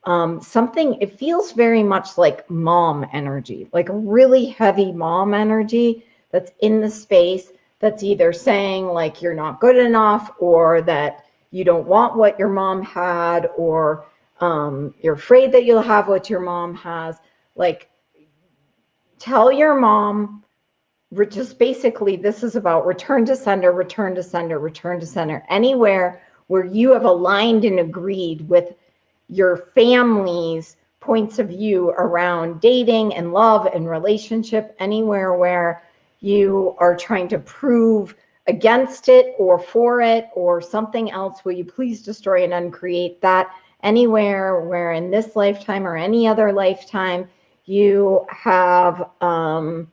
um, something, it feels very much like mom energy, like a really heavy mom energy that's in the space that's either saying like you're not good enough or that you don't want what your mom had or um, you're afraid that you'll have what your mom has. Like tell your mom just basically this is about return to sender, return to sender, return to sender. Anywhere where you have aligned and agreed with your family's points of view around dating and love and relationship, anywhere where you are trying to prove against it or for it or something else, will you please destroy and uncreate that anywhere where in this lifetime or any other lifetime you have, um,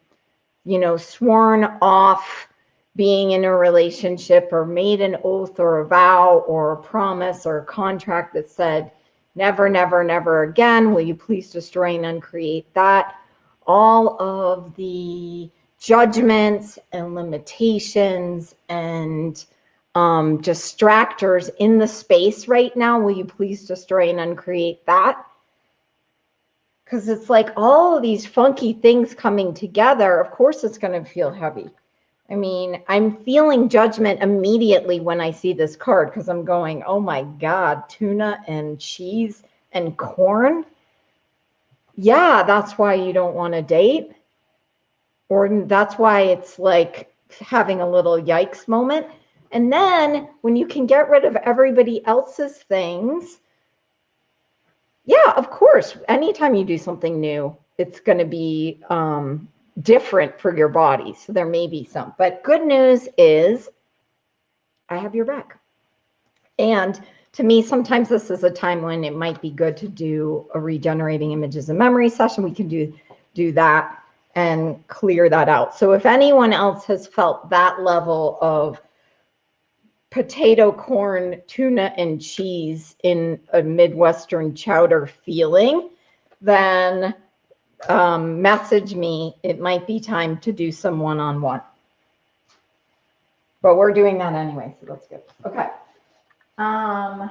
you know, sworn off being in a relationship or made an oath or a vow or a promise or a contract that said, never, never, never again, will you please destroy and uncreate that? All of the judgments and limitations and um, distractors in the space right now, will you please destroy and uncreate that? Because it's like all of these funky things coming together. Of course, it's going to feel heavy. I mean, I'm feeling judgment immediately when I see this card because I'm going, oh my God, tuna and cheese and corn, yeah, that's why you don't want to date. Or that's why it's like having a little yikes moment. And then when you can get rid of everybody else's things, yeah, of course, anytime you do something new, it's going to be um, different for your body. So there may be some. But good news is I have your back. And to me, sometimes this is a time when it might be good to do a regenerating images and memory session. We can do do that and clear that out. So if anyone else has felt that level of potato, corn, tuna, and cheese in a Midwestern chowder feeling, then um, message me. It might be time to do some one-on-one. But we're doing that anyway, so that's good. Okay. Um,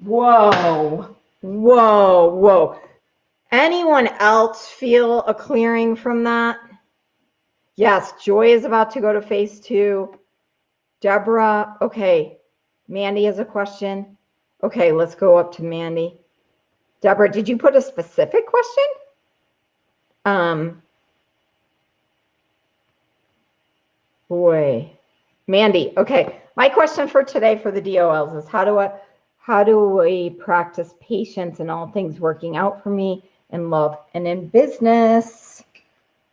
whoa, whoa, whoa. Anyone else feel a clearing from that? Yes, Joy is about to go to phase two. Deborah, okay. Mandy has a question. Okay, let's go up to Mandy. Deborah, did you put a specific question? Um, boy, Mandy. Okay, my question for today for the DOLs is how do I how do we practice patience and all things working out for me in love and in business?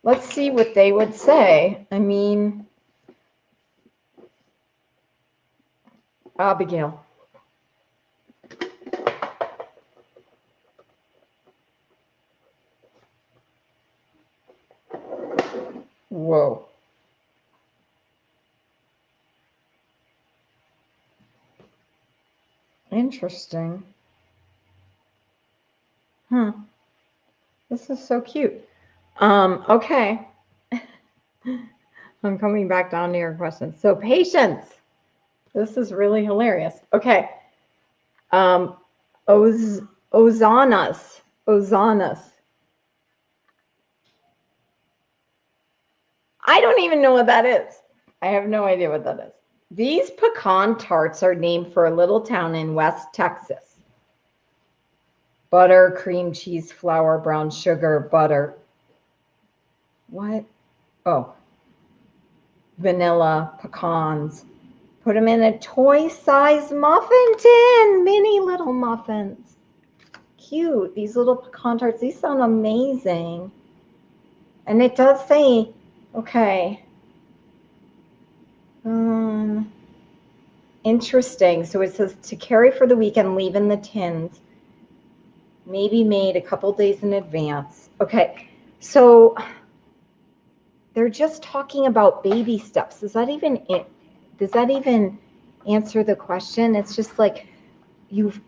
Let's see what they would say. I mean, Abigail. Whoa. Interesting. Hmm. This is so cute. Um, okay. I'm coming back down to your question. So patience. This is really hilarious. Okay. Um, Oz Ozanas. Ozanas. I don't even know what that is. I have no idea what that is. These pecan tarts are named for a little town in West Texas. Butter, cream cheese, flour, brown sugar, butter. What? Oh, vanilla, pecans. Put them in a toy-sized muffin tin, mini little muffins. Cute. These little pecan tarts, these sound amazing. And it does say, okay, um, interesting. So it says to carry for the weekend, leave in the tins. Maybe made a couple days in advance. Okay, so they're just talking about baby steps. Is that even does that even answer the question? It's just like you've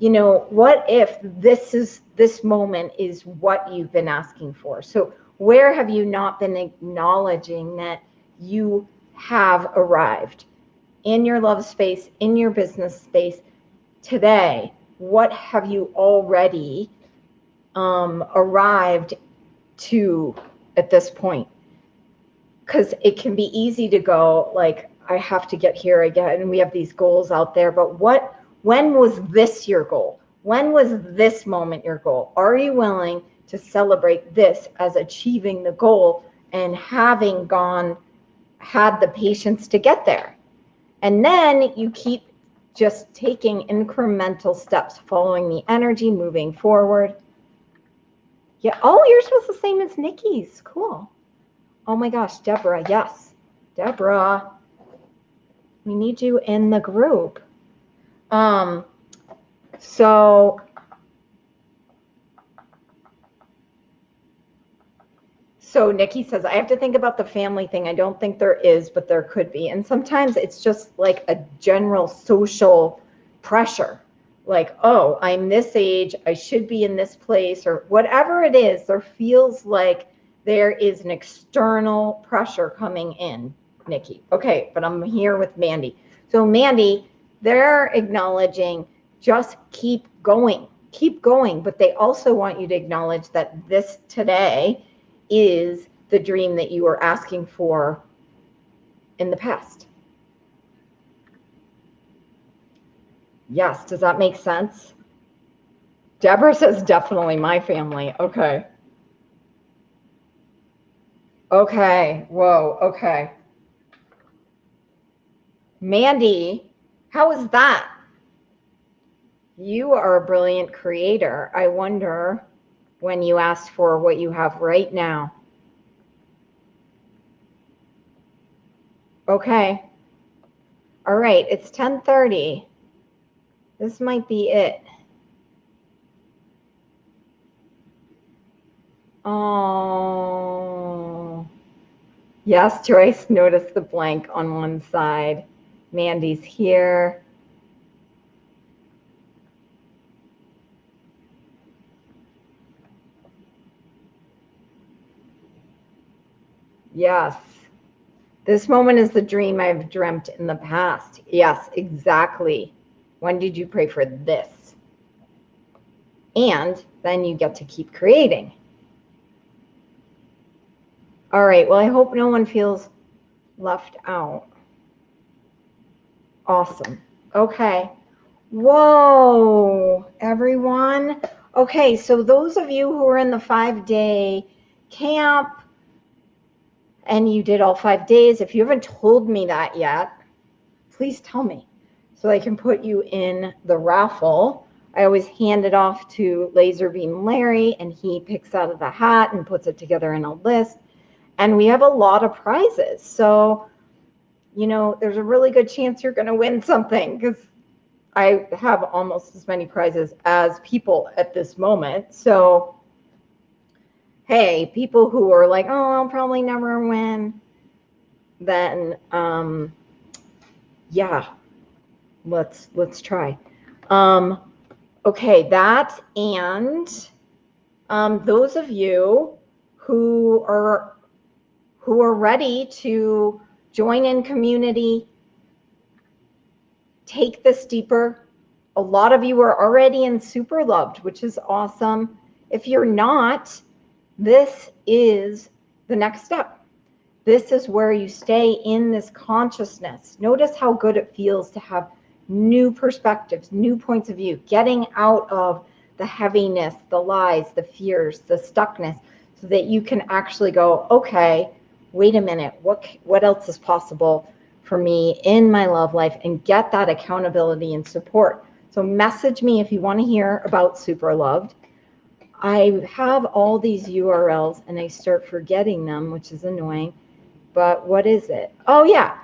you know, what if this is this moment is what you've been asking for? So where have you not been acknowledging that you have arrived in your love space, in your business space today? What have you already um, arrived to at this point? Because it can be easy to go like, I have to get here again, and we have these goals out there. But what? When was this your goal? When was this moment your goal? Are you willing to celebrate this as achieving the goal and having gone had the patience to get there. And then you keep just taking incremental steps, following the energy, moving forward. Yeah. Oh, yours was the same as Nikki's. Cool. Oh my gosh, Deborah. Yes. Deborah. We need you in the group. Um, so So Nikki says, I have to think about the family thing. I don't think there is, but there could be. And sometimes it's just like a general social pressure. Like, oh, I'm this age, I should be in this place, or whatever it is, there feels like there is an external pressure coming in, Nikki. Okay, but I'm here with Mandy. So, Mandy, they're acknowledging just keep going, keep going. But they also want you to acknowledge that this today is the dream that you were asking for in the past. Yes, does that make sense? Deborah says definitely my family. Okay. Okay. Whoa. Okay. Mandy, how is that? You are a brilliant creator. I wonder when you asked for what you have right now. Okay. All right, it's 10:30. This might be it. Oh. Yes, Joyce notice the blank on one side. Mandy's here. Yes. This moment is the dream I've dreamt in the past. Yes, exactly. When did you pray for this? And then you get to keep creating. All right. Well, I hope no one feels left out. Awesome. Okay. Whoa, everyone. Okay, so those of you who are in the five day camp, and you did all five days, if you haven't told me that yet, please tell me so I can put you in the raffle. I always hand it off to Laserbeam Larry, and he picks out of the hat and puts it together in a list. And we have a lot of prizes. So, you know, there's a really good chance you're going to win something because I have almost as many prizes as people at this moment. So, hey, people who are like, oh, I'll probably never win, then um, yeah, let's let's try. Um, okay, that and um, those of you who are who are ready to join in community, take this deeper. A lot of you are already in super loved, which is awesome. If you're not, this is the next step. This is where you stay in this consciousness. Notice how good it feels to have new perspectives, new points of view, getting out of the heaviness, the lies, the fears, the stuckness, so that you can actually go, okay, wait a minute, what what else is possible for me in my love life and get that accountability and support. So message me if you want to hear about super loved. I have all these URLs and I start forgetting them, which is annoying. But what is it? Oh, yeah.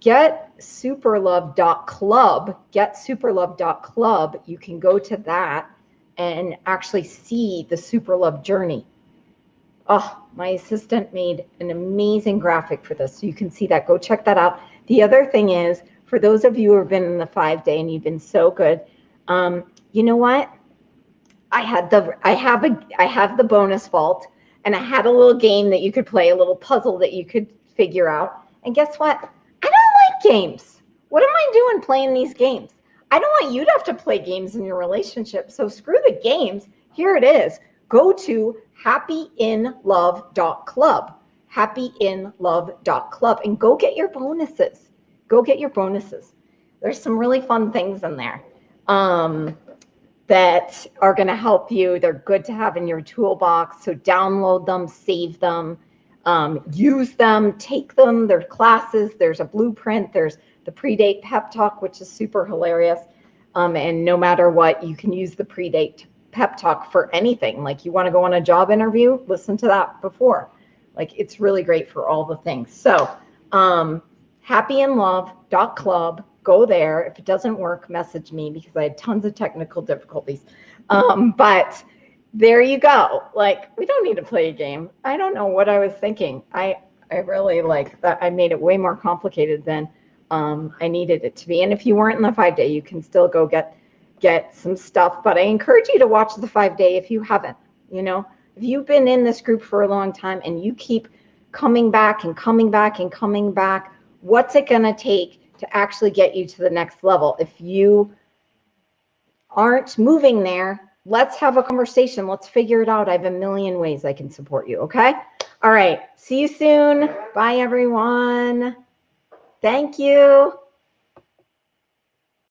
Get superlove.club. Get superlove.club. You can go to that and actually see the super superlove journey. Oh, my assistant made an amazing graphic for this. So you can see that. Go check that out. The other thing is, for those of you who have been in the five day and you've been so good, um, you know what? I had the I have a I have the bonus vault and I had a little game that you could play, a little puzzle that you could figure out. And guess what? I don't like games. What am I doing playing these games? I don't want you to have to play games in your relationship. So screw the games. Here it is. Go to happyinlove.club. Happyinlove.club and go get your bonuses. Go get your bonuses. There's some really fun things in there. Um, that are going to help you. They're good to have in your toolbox. So download them, save them, um, use them, take them. There's classes, there's a blueprint, there's the predate pep talk, which is super hilarious. Um, and no matter what, you can use the predate pep talk for anything. Like you want to go on a job interview, listen to that before. Like it's really great for all the things. So um, happyinlove.club go there. If it doesn't work, message me because I had tons of technical difficulties. Um, but there you go. Like we don't need to play a game. I don't know what I was thinking. I I really like that. I made it way more complicated than um, I needed it to be. And if you weren't in the five day, you can still go get get some stuff. But I encourage you to watch the five day if you haven't. You know, if you've been in this group for a long time and you keep coming back and coming back and coming back, what's it going to take to actually get you to the next level. If you aren't moving there, let's have a conversation. Let's figure it out. I have a million ways I can support you. Okay. All right. See you soon. Bye, everyone. Thank you.